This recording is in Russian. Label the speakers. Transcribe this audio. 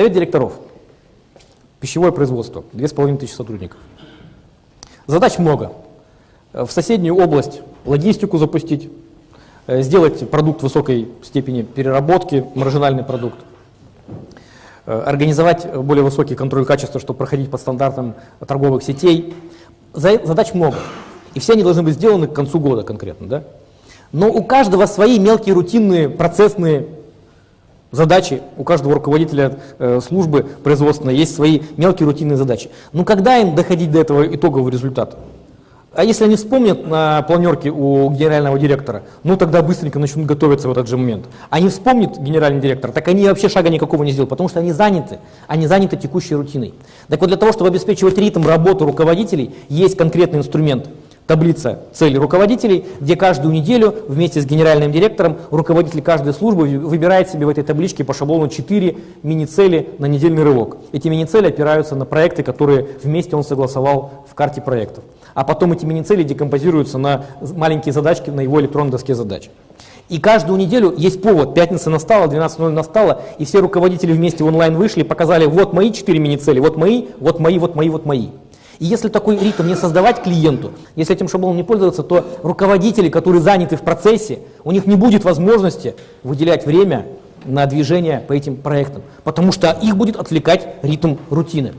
Speaker 1: Совет директоров. Пищевое производство. 2500 сотрудников. Задач много. В соседнюю область логистику запустить, э, сделать продукт высокой степени переработки, маржинальный продукт, э, организовать более высокий контроль качества, чтобы проходить по стандартам торговых сетей. Задач много. И все они должны быть сделаны к концу года конкретно. Да? Но у каждого свои мелкие рутинные процессные задачи, у каждого руководителя э, службы производственной есть свои мелкие рутинные задачи. Но когда им доходить до этого итогового результата? А если они вспомнят на планерке у генерального директора, ну тогда быстренько начнут готовиться в этот же момент. А не вспомнит генеральный директор, так они вообще шага никакого не сделают, потому что они заняты, они заняты текущей рутиной. Так вот для того, чтобы обеспечивать ритм работы руководителей, есть конкретный инструмент – таблица целей руководителей, где каждую неделю вместе с генеральным директором руководитель каждой службы выбирает себе в этой табличке по шаблону 4 мини-цели на недельный рывок. Эти мини-цели опираются на проекты, которые вместе он согласовал в карте проектов. А потом эти мини-цели декомпозируются на маленькие задачки на его электронной доске задач. И каждую неделю есть повод. Пятница настала, 12.00 настала, и все руководители вместе в онлайн вышли, показали, вот мои четыре мини-цели, вот мои, вот мои, вот мои, вот мои. И если такой ритм не создавать клиенту, если этим шаблоном не пользоваться, то руководители, которые заняты в процессе, у них не будет возможности выделять время на движение по этим проектам, потому что их будет отвлекать ритм рутины.